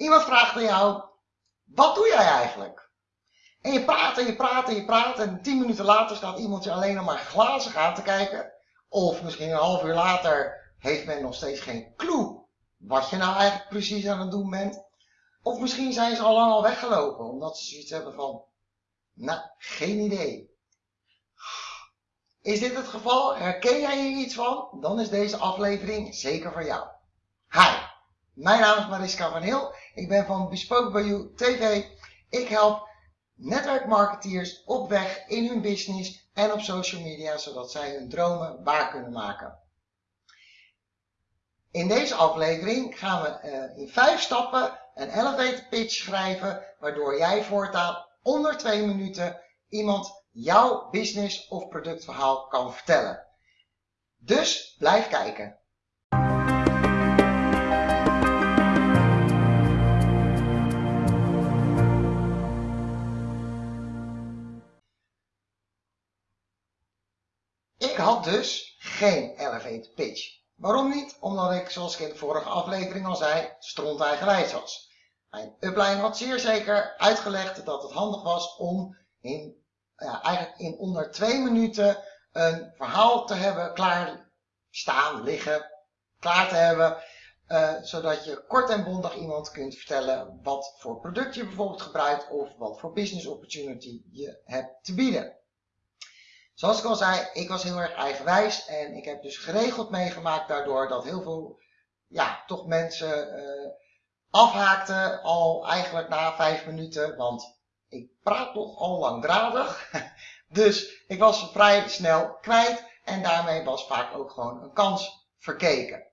Iemand vraagt aan jou, wat doe jij eigenlijk? En je praat en je praat en je praat en tien minuten later staat iemand je alleen nog maar glazig aan te kijken. Of misschien een half uur later heeft men nog steeds geen clue wat je nou eigenlijk precies aan het doen bent. Of misschien zijn ze al lang al weggelopen omdat ze zoiets hebben van, nou, geen idee. Is dit het geval? Herken jij hier iets van? Dan is deze aflevering zeker voor jou. Hi, mijn naam is Mariska van Heel. Ik ben van Bespoke by You TV. Ik help netwerkmarketeers op weg in hun business en op social media, zodat zij hun dromen waar kunnen maken. In deze aflevering gaan we uh, in vijf stappen een elevator pitch schrijven, waardoor jij voortaan onder twee minuten iemand jouw business of productverhaal kan vertellen. Dus blijf kijken. Dus geen elevator pitch. Waarom niet? Omdat ik, zoals ik in de vorige aflevering al zei, stront eigenwijs was. Mijn upline had zeer zeker uitgelegd dat het handig was om in ja, eigenlijk in onder twee minuten een verhaal te hebben klaar staan, liggen, klaar te hebben. Uh, zodat je kort en bondig iemand kunt vertellen wat voor product je bijvoorbeeld gebruikt of wat voor business opportunity je hebt te bieden. Zoals ik al zei, ik was heel erg eigenwijs en ik heb dus geregeld meegemaakt daardoor dat heel veel, ja, toch mensen uh, afhaakten al eigenlijk na vijf minuten, want ik praat toch al langdradig. Dus ik was vrij snel kwijt en daarmee was vaak ook gewoon een kans verkeken.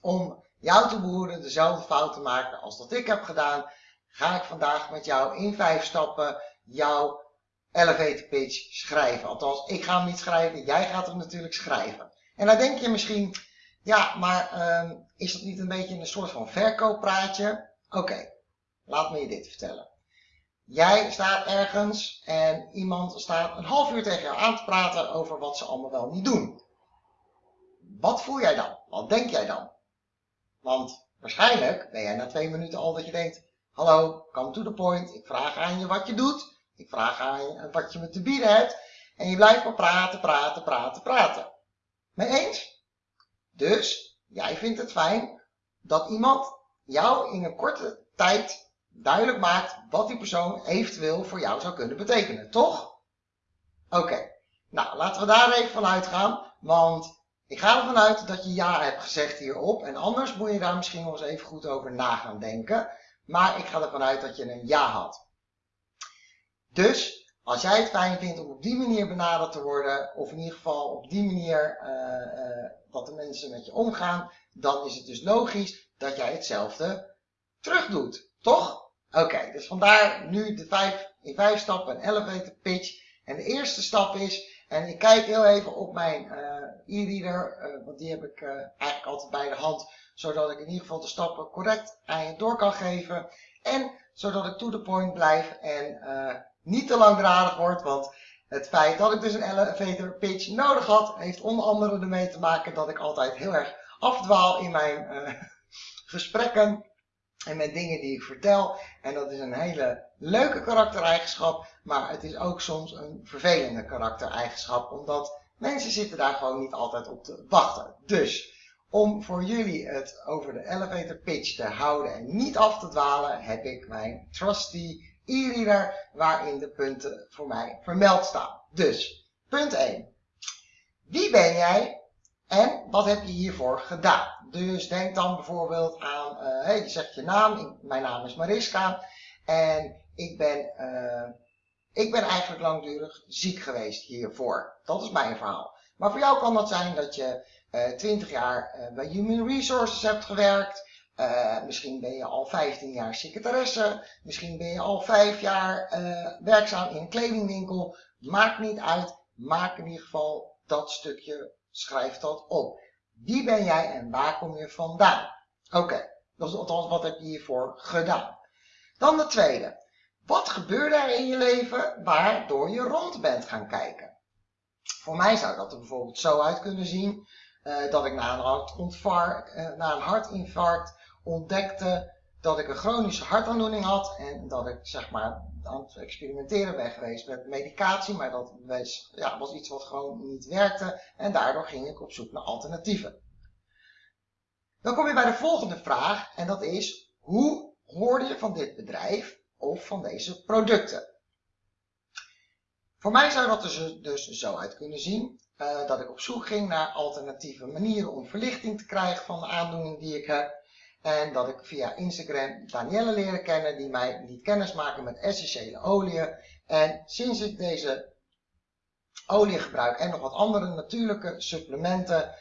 Om jou te behoeden dezelfde fout te maken als dat ik heb gedaan, ga ik vandaag met jou in vijf stappen jouw elevator pitch schrijven. Althans, ik ga hem niet schrijven, jij gaat hem natuurlijk schrijven. En dan denk je misschien, ja, maar uh, is dat niet een beetje een soort van verkooppraatje? Oké, laat me je dit vertellen. Jij staat ergens en iemand staat een half uur tegen jou aan te praten over wat ze allemaal wel niet doen. Wat voel jij dan? Wat denk jij dan? Want waarschijnlijk ben jij na twee minuten al dat je denkt, hallo, come to the point, ik vraag aan je wat je doet, ik vraag aan je wat je me te bieden hebt en je blijft maar praten, praten, praten, praten. Mee eens? Dus, jij vindt het fijn dat iemand jou in een korte tijd duidelijk maakt wat die persoon eventueel voor jou zou kunnen betekenen, toch? Oké, nou laten we daar even van uitgaan, want ik ga ervan uit dat je ja hebt gezegd hierop en anders moet je daar misschien wel eens even goed over na gaan denken. Maar ik ga ervan uit dat je een ja had. Dus, als jij het fijn vindt om op die manier benaderd te worden, of in ieder geval op die manier uh, uh, dat de mensen met je omgaan, dan is het dus logisch dat jij hetzelfde terug doet. Toch? Oké, dus vandaar nu de vijf, in vijf stappen een elevator pitch. En de eerste stap is, en ik kijk heel even op mijn uh, e-reader, want die heb ik eigenlijk altijd bij de hand, zodat ik in ieder geval de stappen correct aan je door kan geven. En zodat ik to the point blijf en niet te langdradig word, want het feit dat ik dus een elevator pitch nodig had, heeft onder andere ermee te maken dat ik altijd heel erg afdwaal in mijn gesprekken en met dingen die ik vertel. En dat is een hele leuke karaktereigenschap, maar het is ook soms een vervelende karaktereigenschap, omdat mensen zitten daar gewoon niet altijd op te wachten. Dus om voor jullie het over de elevator pitch te houden en niet af te dwalen, heb ik mijn trusty e-reader waarin de punten voor mij vermeld staan. Dus, punt 1. Wie ben jij en wat heb je hiervoor gedaan? Dus denk dan bijvoorbeeld aan, uh, hey, je zegt je naam, mijn naam is Mariska en ik ben, uh, ik ben eigenlijk langdurig ziek geweest hiervoor. Dat is mijn verhaal. Maar voor jou kan dat zijn dat je uh, eh, 20 jaar bij Human Resources hebt gewerkt. Misschien ben je al 15 jaar secretaresse. Misschien ben je al 5 jaar werkzaam in een kledingwinkel. Maakt niet uit. Maak in ieder geval dat stukje, schrijf dat op. Wie ben jij en waar kom je vandaan? Oké, dat is althans wat heb je hiervoor gedaan. Dan de tweede. Wat gebeurde er in je leven waardoor je rond bent gaan kijken? Voor mij zou dat er bijvoorbeeld zo uit kunnen zien uh, dat ik na een, na een hartinfarct ontdekte dat ik een chronische hartaandoening had en dat ik zeg maar aan het experimenteren ben geweest met medicatie, maar dat was, ja, was iets wat gewoon niet werkte en daardoor ging ik op zoek naar alternatieven. Dan kom je bij de volgende vraag en dat is, hoe hoorde je van dit bedrijf of van deze producten? Voor mij zou dat dus, dus zo uit kunnen zien. Uh, dat ik op zoek ging naar alternatieve manieren om verlichting te krijgen van de aandoening die ik heb. En dat ik via Instagram Danielle leren kennen die mij liet kennismaken met essentiële oliën. En sinds ik deze olie gebruik en nog wat andere natuurlijke supplementen,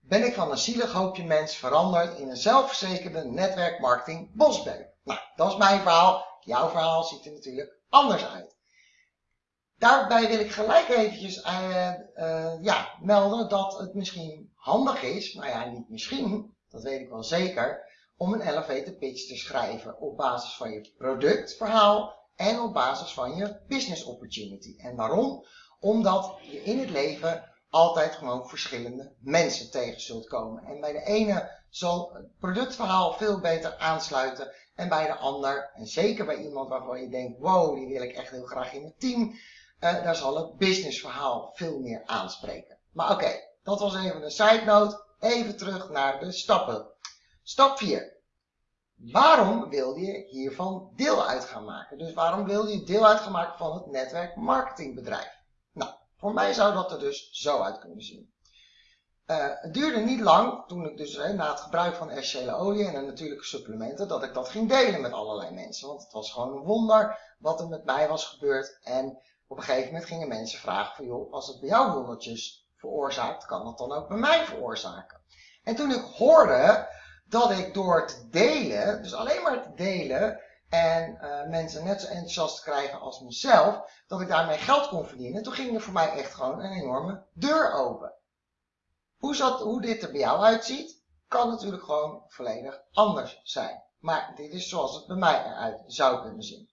ben ik van een zielig hoopje mens veranderd in een zelfverzekerde netwerkmarketing bosbeuk. Nou, dat is mijn verhaal. Jouw verhaal ziet er natuurlijk anders uit. Daarbij wil ik gelijk eventjes uh, uh, ja, melden dat het misschien handig is, nou ja, niet misschien, dat weet ik wel zeker, om een elevator pitch te schrijven op basis van je productverhaal en op basis van je business opportunity. En waarom? Omdat je in het leven altijd gewoon verschillende mensen tegen zult komen. En bij de ene zal het productverhaal veel beter aansluiten en bij de ander, en zeker bij iemand waarvan je denkt, wow, die wil ik echt heel graag in mijn team, uh, daar zal het businessverhaal veel meer aanspreken. Maar oké, dat was even een side note. Even terug naar de stappen. Stap 4. Waarom wil je hiervan deel uit gaan maken? Dus waarom wil je deel uit gaan maken van het netwerk marketingbedrijf? Nou, voor mij zou dat er dus zo uit kunnen zien. Uh, het duurde niet lang, toen ik dus na het gebruik van essentiële olie en natuurlijke supplementen, dat ik dat ging delen met allerlei mensen. Want het was gewoon een wonder wat er met mij was gebeurd. En op een gegeven moment gingen mensen vragen van, joh, als het bij jou wondertjes kan dat dan ook bij mij veroorzaken? En toen ik hoorde dat ik door te delen, dus alleen maar te delen, en uh, mensen net zo enthousiast krijgen als mezelf, dat ik daarmee geld kon verdienen, toen ging er voor mij echt gewoon een enorme deur open. Hoe, zat, hoe dit er bij jou uitziet, kan natuurlijk gewoon volledig anders zijn. Maar dit is zoals het bij mij eruit zou kunnen zien.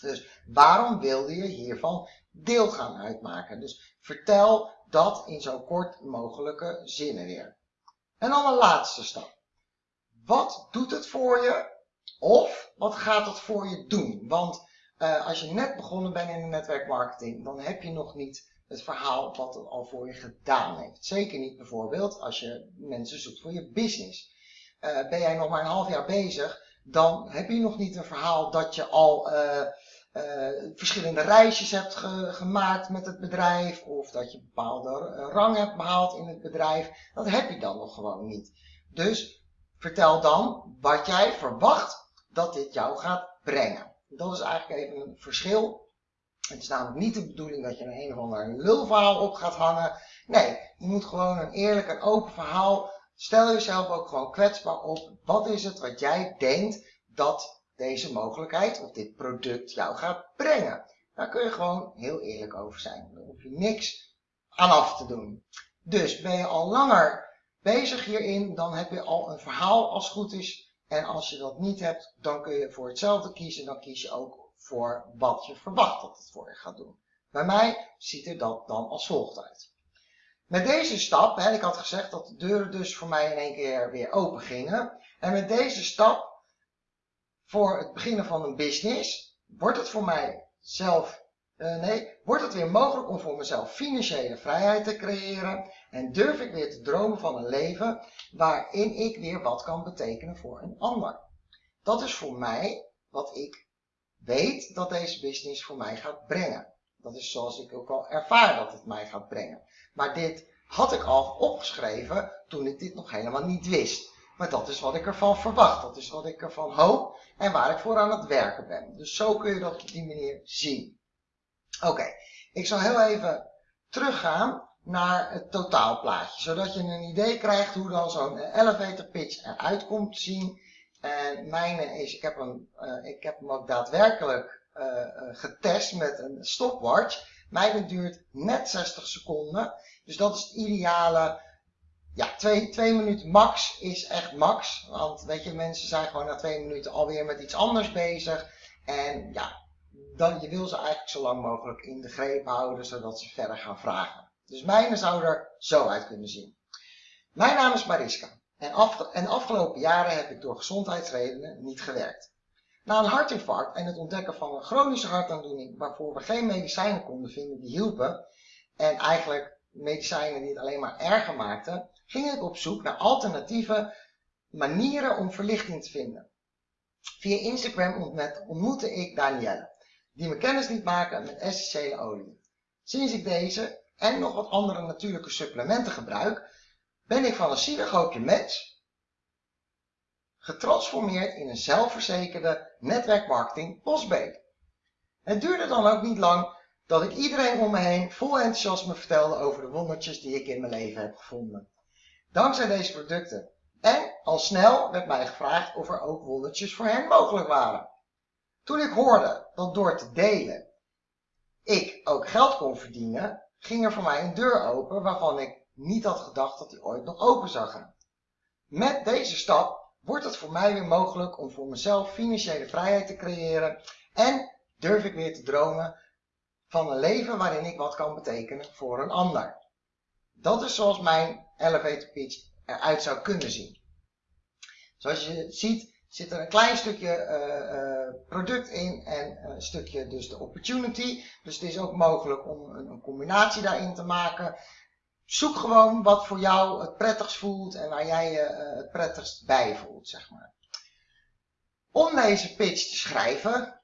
Dus waarom wilde je hiervan deel gaan uitmaken? Dus vertel dat in zo kort mogelijke zinnen weer. En dan een laatste stap. Wat doet het voor je? Of wat gaat het voor je doen? Want uh, als je net begonnen bent in de netwerkmarketing, dan heb je nog niet het verhaal wat het al voor je gedaan heeft. Zeker niet bijvoorbeeld als je mensen zoekt voor je business. Uh, ben jij nog maar een half jaar bezig, dan heb je nog niet een verhaal dat je al uh, uh, verschillende reisjes hebt ge gemaakt met het bedrijf of dat je bepaalde rang hebt behaald in het bedrijf. Dat heb je dan nog gewoon niet. Dus vertel dan wat jij verwacht dat dit jou gaat brengen. Dat is eigenlijk even een verschil. Het is namelijk niet de bedoeling dat je een een of ander lulverhaal op gaat hangen. Nee, je moet gewoon een eerlijk en open verhaal. Stel jezelf ook gewoon kwetsbaar op. Wat is het wat jij denkt dat deze mogelijkheid of dit product jou gaat brengen. Daar kun je gewoon heel eerlijk over zijn. Daar hoef je niks aan af te doen. Dus ben je al langer bezig hierin, dan heb je al een verhaal als het goed is. En als je dat niet hebt, dan kun je voor hetzelfde kiezen. Dan kies je ook voor wat je verwacht dat het voor je gaat doen. Bij mij ziet er dat dan als volgt uit. Met deze stap, hè, ik had gezegd dat de deuren dus voor mij in één keer weer open gingen. En met deze stap voor het beginnen van een business, wordt het voor mij zelf, uh, nee, wordt het weer mogelijk om voor mezelf financiële vrijheid te creëren en durf ik weer te dromen van een leven waarin ik weer wat kan betekenen voor een ander. Dat is voor mij wat ik weet dat deze business voor mij gaat brengen. Dat is zoals ik ook al ervaar dat het mij gaat brengen. Maar dit had ik al opgeschreven toen ik dit nog helemaal niet wist. Maar dat is wat ik ervan verwacht. Dat is wat ik ervan hoop en waar ik voor aan het werken ben. Dus zo kun je dat op die manier zien. Oké, ik zal heel even teruggaan naar het totaalplaatje. Zodat je een idee krijgt hoe dan zo'n elevator pitch eruit komt zien. En mijne is, ik heb hem, uh, ik heb hem ook daadwerkelijk uh, getest met een stopwatch. Mijne duurt net 60 seconden. Dus dat is het ideale ja, twee, twee minuten max is echt max. Want weet je, mensen zijn gewoon na twee minuten alweer met iets anders bezig. En ja, dan, je wil ze eigenlijk zo lang mogelijk in de greep houden, zodat ze verder gaan vragen. Dus mijne zou er zo uit kunnen zien. Mijn naam is Mariska. En, af, en afgelopen jaren heb ik door gezondheidsredenen niet gewerkt. Na een hartinfarct en het ontdekken van een chronische hartaandoening waarvoor we geen medicijnen konden vinden die hielpen, en eigenlijk medicijnen die het alleen maar erger maakten, ging ik op zoek naar alternatieve manieren om verlichting te vinden. Via Instagram ontmoette ik Danielle, die me kennis liet maken met essentiële olie. Sinds ik deze en nog wat andere natuurlijke supplementen gebruik, ben ik van een zielig hoopje mens getransformeerd in een zelfverzekerde netwerkmarketing bosbeek. Het duurde dan ook niet lang dat ik iedereen om me heen vol enthousiasme vertelde over de wondertjes die ik in mijn leven heb gevonden. Dankzij deze producten. En al snel werd mij gevraagd of er ook wondertjes voor hen mogelijk waren. Toen ik hoorde dat door te delen ik ook geld kon verdienen, ging er voor mij een deur open waarvan ik niet had gedacht dat die ooit nog open zou gaan. Met deze stap wordt het voor mij weer mogelijk om voor mezelf financiële vrijheid te creëren en durf ik weer te dromen van een leven waarin ik wat kan betekenen voor een ander. Dat is zoals mijn elevator pitch eruit zou kunnen zien. Zoals je ziet zit er een klein stukje uh, product in en een stukje dus de opportunity. Dus het is ook mogelijk om een, een combinatie daarin te maken. Zoek gewoon wat voor jou het prettigst voelt en waar jij je uh, het prettigst bij voelt, zeg maar. Om deze pitch te schrijven,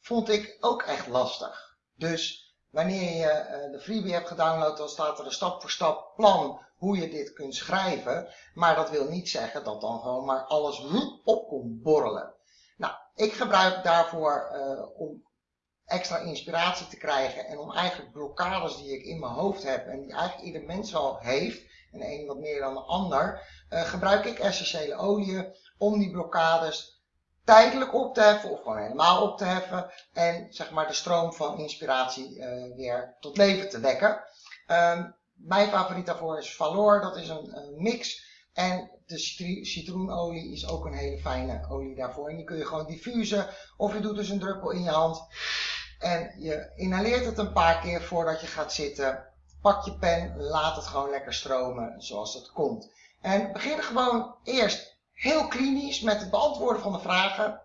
vond ik ook echt lastig. Dus wanneer je uh, de freebie hebt gedownload, dan staat er een stap voor stap plan hoe je dit kunt schrijven. Maar dat wil niet zeggen dat dan gewoon maar alles op komt borrelen. Nou, ik gebruik daarvoor uh, om extra inspiratie te krijgen en om eigenlijk blokkades die ik in mijn hoofd heb en die eigenlijk ieder mens wel heeft, en een wat meer dan de ander, uh, gebruik ik essentiële oliën om die blokkades tijdelijk op te heffen of gewoon helemaal op te heffen en zeg maar de stroom van inspiratie uh, weer tot leven te wekken. Um, mijn favoriet daarvoor is Valor, dat is een, mix en de citroenolie is ook een hele fijne olie daarvoor. En die kun je gewoon diffusen of je doet dus een druppel in je hand en je inhaleert het een paar keer voordat je gaat zitten. Pak je pen, laat het gewoon lekker stromen zoals het komt. En begin gewoon eerst heel klinisch met het beantwoorden van de vragen.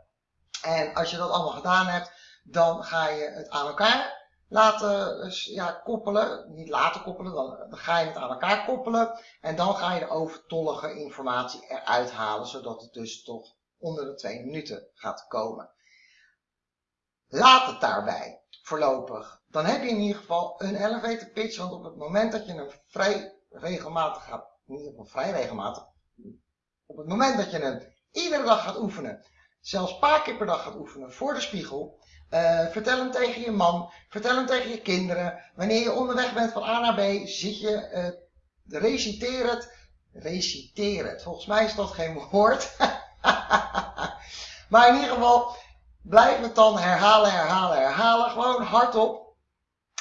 En als je dat allemaal gedaan hebt, dan ga je het aan elkaar laten dus, ja, koppelen. Niet laten koppelen, dan, ga je het aan elkaar koppelen. En dan ga je de overtollige informatie eruit halen, zodat het dus toch onder de twee minuten gaat komen. Laat het daarbij, voorlopig. Dan heb je in ieder geval een elevator pitch, want op het moment dat je een vrij regelmatig gaat, in ieder vrij regelmatig, op het moment dat je hem iedere dag gaat oefenen, zelfs een paar keer per dag gaat oefenen voor de spiegel, uh, vertel hem tegen je man, vertel hem tegen je kinderen. Wanneer je onderweg bent van A naar B, zit je, uh, reciteer het, reciteer het. Volgens mij is dat geen woord. maar in ieder geval, blijf het dan herhalen, herhalen, herhalen. Gewoon hardop.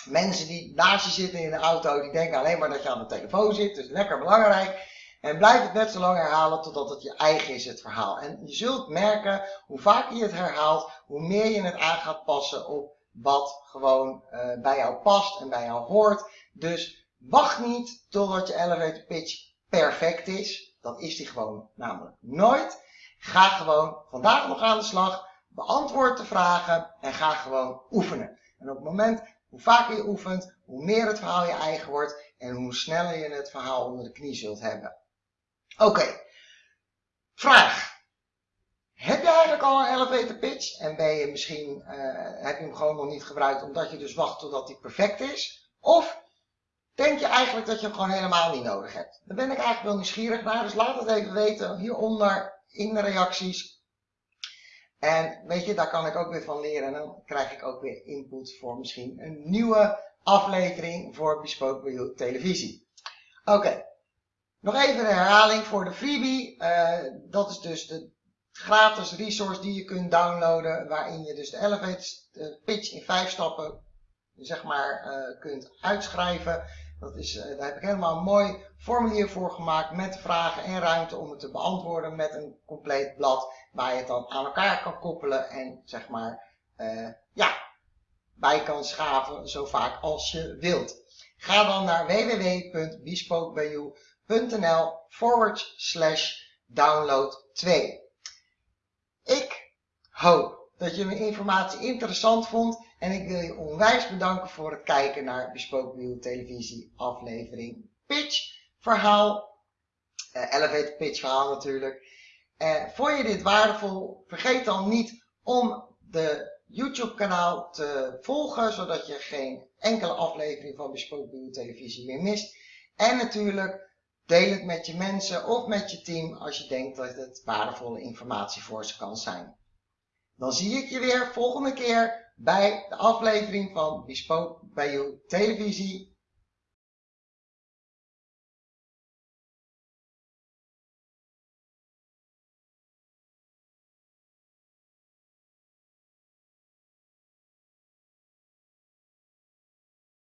Mensen die naast je zitten in de auto, die denken alleen maar dat je aan de telefoon zit. Dus lekker belangrijk. En blijf het net zo lang herhalen totdat het je eigen is, het verhaal. En je zult merken, hoe vaker je het herhaalt, hoe meer je het aan gaat passen op wat gewoon uh, bij jou past en bij jou hoort. Dus wacht niet totdat je elevator pitch perfect is. Dat is die gewoon namelijk nooit. Ga gewoon vandaag nog aan de slag. Beantwoord de vragen en ga gewoon oefenen. En op het moment, hoe vaker je oefent, hoe meer het verhaal je eigen wordt en hoe sneller je het verhaal onder de knie zult hebben. Oké. Vraag. Heb je eigenlijk al een elevator pitch en ben je misschien, uh, heb je hem gewoon nog niet gebruikt omdat je dus wacht totdat hij perfect is? Of denk je eigenlijk dat je hem gewoon helemaal niet nodig hebt? Daar ben ik eigenlijk wel nieuwsgierig naar, dus laat het even weten hieronder in de reacties. En weet je, daar kan ik ook weer van leren en dan krijg ik ook weer input voor misschien een nieuwe aflevering voor Bespoke televisie. Oké. Nog even een herhaling voor de freebie. Uh, dat is dus de gratis resource die je kunt downloaden. Waarin je dus de elevator pitch in vijf stappen zeg maar, uh, kunt uitschrijven. Dat is, daar heb ik helemaal een mooi formulier voor gemaakt met vragen en ruimte om het te beantwoorden met een compleet blad waar je het dan aan elkaar kan koppelen en zeg maar ja, bij kan schaven zo vaak als je wilt. Ga dan naar www.bespokebijou.com www.nl forward slash download 2. Ik hoop dat je mijn informatie interessant vond en ik wil je onwijs bedanken voor het kijken naar Bespoken Televisie aflevering Pitch verhaal, uh, Elevator Pitch verhaal natuurlijk. Uh, vond je dit waardevol? Vergeet dan niet om de YouTube kanaal te volgen, zodat je geen enkele aflevering van Bespoken Televisie meer mist. En natuurlijk Deel het met je mensen of met je team als je denkt dat het waardevolle informatie voor ze kan zijn. Dan zie ik je weer volgende keer bij de aflevering van Bespoke bij You Televisie